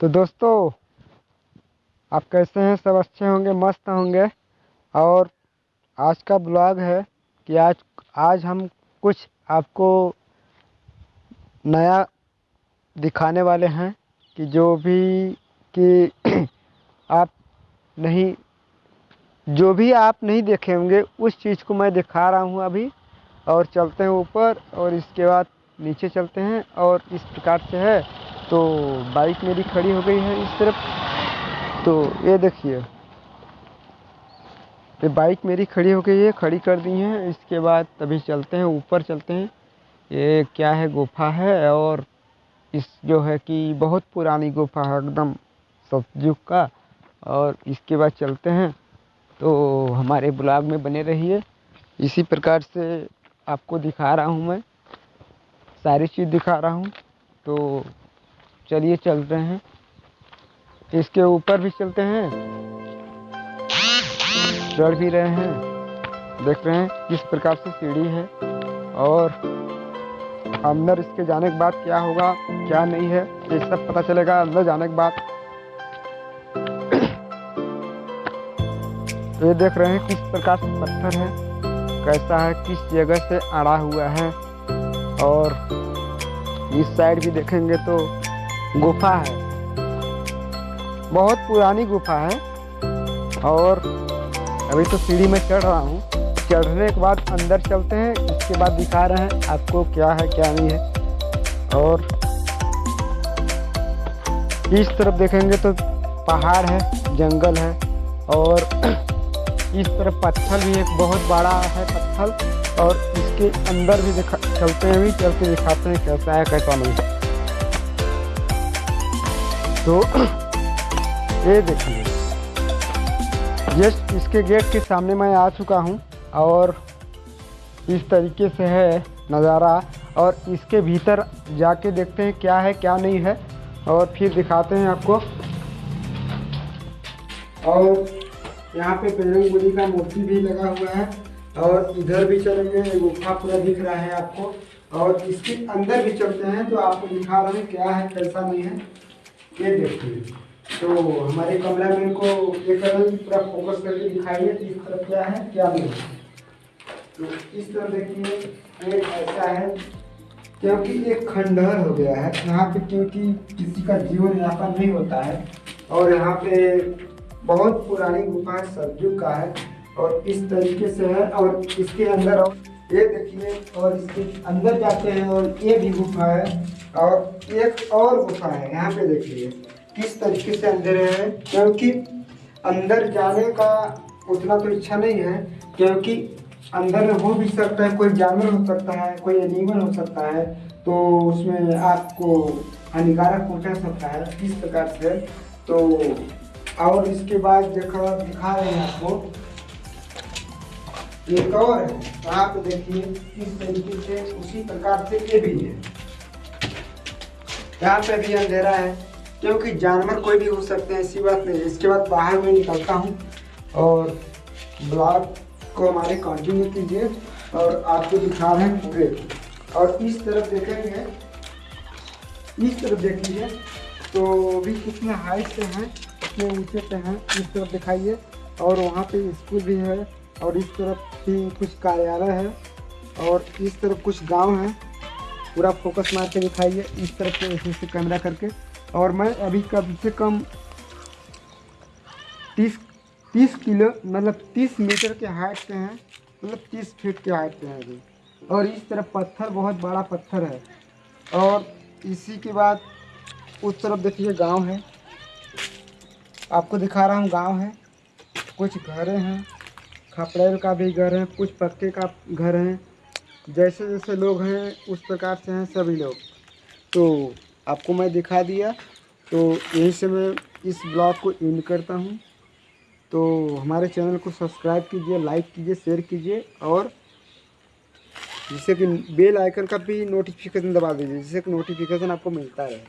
तो दोस्तों, आप कैसे हैं? सब अच्छे होंगे, मस्त होंगे। और आज का ब्लॉग है कि आज आज हम कुछ आपको नया दिखाने वाले हैं कि जो भी, कि आप नहीं, जो भी आप नहीं देखे होंगे, उस चीज़ को मैं दिखा रहा हूँ अभी। और चलते हैं ऊपर और इसके बाद नीचे चलते हैं और इस प्रकार से है। तो बाइक मेरी खड़ी हो गई है इस तरफ़। तो ये देखिए। ये बाइक मेरी खड़ी हो गई है, खड़ी कर दी है। इसके बाद तभी चलते हैं, ऊपर चलते हैं। ये क्या है, गुफा है और इस जो है कि बहुत पुरानी गुफा है एकदम सतयुग का। और इसके बाद चलते हैं। तो हमारे ब्लॉग में बने रहिए। इसी प्रकार से आपको दिखा रहा हूँ मैं। सारी चीज़ दिखा रहा हूँ। तो चलिए चलते हैं। इसके ऊपर भी चलते हैं। चढ़ भी रहे हैं। देख रहे हैं किस प्रकार से सीढ़ी है। और अंदर इसके जाने के बाद क्या होगा, क्या नहीं है, ये सब पता चलेगा अंदर जाने के बाद। ये देख रहे हैं किस प्रकार से पत्थर है, कैसा है, किस जगह से अड़ा हुआ है। और इस साइड भी देखेंगे तो गुफा है। बहुत पुरानी गुफा है और अभी तो सीढ़ी में चढ़ रहा हूँ। चढ़ने के बाद अंदर चलते हैं इसके बाद दिखा रहे हैं आपको क्या है, क्या नहीं है। और इस तरफ़ देखेंगे तो पहाड़ है, जंगल है और इस तरफ़ पत्थर भी एक बहुत बड़ा है पत्थर और इसके अंदर भी दिखा, चलते हैं भी चल के दिखाते हैं कैसा है, कैसा नहीं तो ये देखिए। जस्ट इसके गेट के सामने मैं आ चुका हूँ और इस तरीके से है नज़ारा और इसके भीतर जाके देखते हैं क्या है, क्या नहीं है और फिर दिखाते हैं आपको। और यहाँ पे बजरंग बली का मूर्ति भी लगा हुआ है और इधर भी चलेंगे गुफा पूरा दिख रहा है आपको। और इसके अंदर भी चलते हैं तो आपको दिखा रहे हैं क्या है, कैसा नहीं है। ये देखिए। तो हमारे कमरा में इनको ये करें पूरा फोकस करके दिखाइए कि इस तरफ़ क्या है, क्या नहीं तो इस तरह देखिए एक ऐसा है, क्योंकि एक खंडहर हो गया है, यहाँ पे क्योंकि किसी का जीवन यापन नहीं होता है, और यहाँ पे बहुत पुरानी गुफा है का है, और इस तरीके से है, और इसके अंदर ये देखिए, और इसके अंदर जाते हैं, और ये भी गुफा है। और एक और गुफा है, यहाँ पे देखिए, किस तरीके से अंदर है, क्योंकि अंदर जाने का उतना तो इच्छा नहीं है, क्योंकि अंदर में हो भी सकता है, कोई जानवर हो सकता है, कोई एनिमल हो सकता है तो उसमें आपको हानिकारक पहुँचा सकता है किस प्रकार से। तो और इसके बाद देखा दिखा रहे हैं आपको, एक और है यहाँ पे देखिए किस तरीके से उसी प्रकार से ये भी है। यहाँ पे भी अंधेरा है, क्योंकि जानवर कोई भी हो सकते हैं, ऐसी बात नहीं। इसके बाद बाहर में निकलता हूँ और ब्लॉग को हमारे कंटिन्यू कीजिए और आपको दिखा रहे हैं पूरे। और इस तरफ़ देखेंगे, इस तरफ़ देखिए तो भी कितने हाइट से हैं, कितने ऊँचे पे हैं, इस तरफ़ दिखाइए। और वहाँ पे स्कूल भी है और इस तरफ़ भी कुछ कार्यालय है और इस तरफ़ कुछ गाँव है। पूरा फोकस मार के दिखाइए, इस तरफ़ से ऐसे कैमरा करके। और मैं अभी कम से कम तीस तीस किलो मतलब तीस मीटर के हाइट पे हैं मतलब तीस फीट के हाइट पे हैं अभी। और इस तरफ़ पत्थर, बहुत बड़ा पत्थर है। और इसी के बाद उस तरफ़ देखिए गाँव है। आपको दिखा रहा हूँ गाँव है। कुछ घरें हैं, खपड़ेल का भी घर है, कुछ पक्के का घर हैं। जैसे जैसे लोग हैं, उस प्रकार से हैं सभी लोग। तो आपको मैं दिखा दिया। तो यहीं से मैं इस ब्लॉग को एंड करता हूँ। तो हमारे चैनल को सब्सक्राइब कीजिए, लाइक कीजिए, शेयर कीजिए और जिससे कि बेल आइकन का भी नोटिफिकेशन दबा दीजिए, जिससे कि नोटिफिकेशन आपको मिलता रहे।